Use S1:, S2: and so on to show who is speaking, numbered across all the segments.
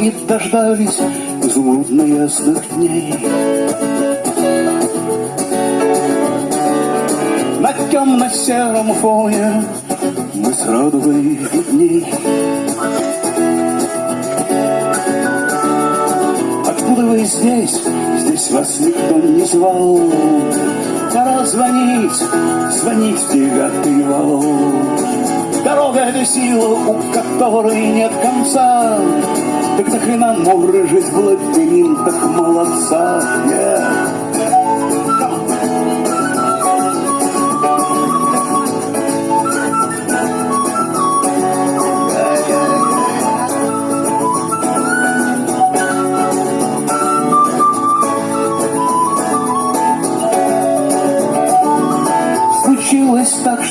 S1: не дождались изумрудно ясных дней. На темно-сером фоне мы с радугой видней. Откуда вы здесь? Здесь вас никто не звал. Пора звонить, звонить в девятый вал. Это сила, у которой нет конца. Так нахрена мурыжить в лабиринтах молодца? Yeah.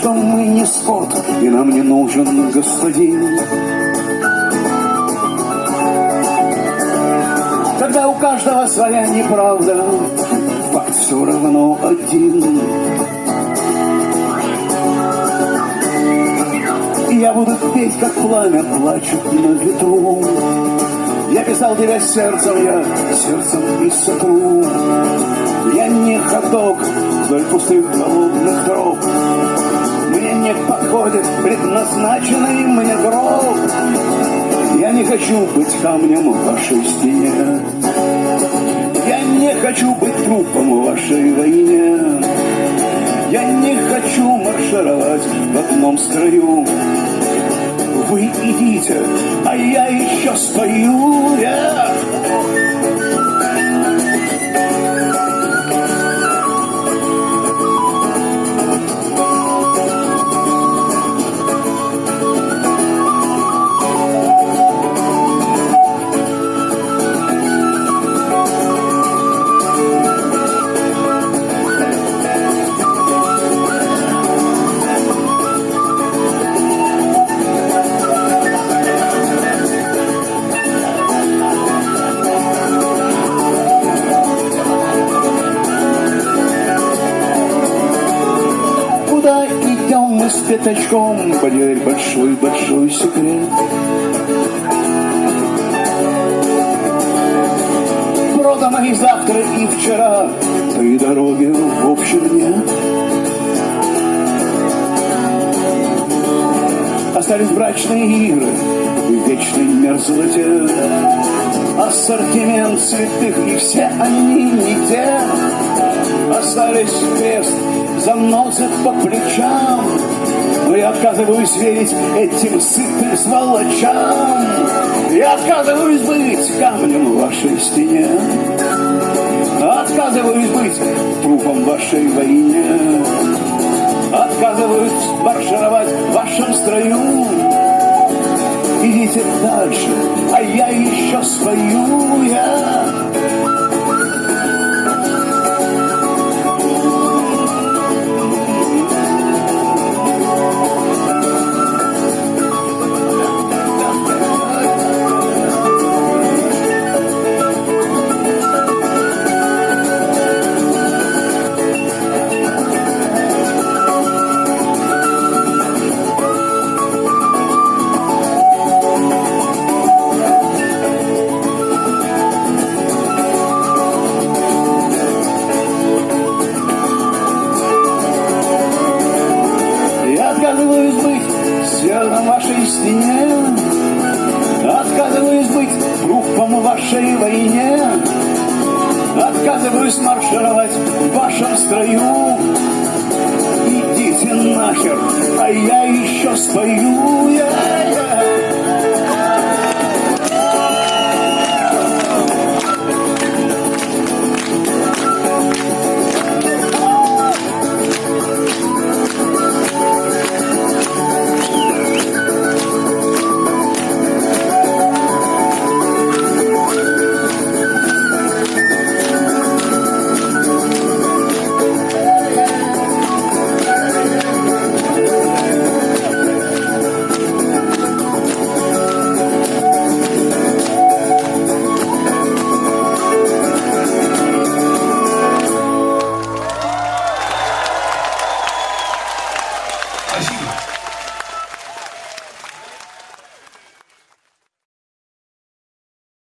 S1: Что мы не скот, и нам не нужен господин. Когда у каждого своя неправда, факт все равно один. И я буду петь, как пламя плачет на ветру. Я писал тебя сердцем, я сердцем и сотру. Я не ходок вдоль пустых голодных троп. Подходит предназначенный мне гроб. Я не хочу быть камнем в вашей стене. Я не хочу быть трупом в вашей войне. Я не хочу маршировать в одном строю. Вы идите, а я еще стою. Yeah. С пятачком, поверь, большой-большой секрет. Продано и завтра, и вчера, той дороги в общем нет. Остались брачные игры в вечной мерзлоте. Ассортимент цветных, и все они не те. Остались крест, заносят по плечам. Но я отказываюсь верить этим сытым сволочам. Я отказываюсь быть камнем в вашей стене. Отказываюсь быть трупом вашей войне. Отказываюсь маршировать в вашем строю. Идите дальше, а я еще свою. Я стене. Отказываюсь быть трупом в вашей войне. Отказываюсь маршировать в вашем строю. Идите нахер, а я еще спою. Я, я.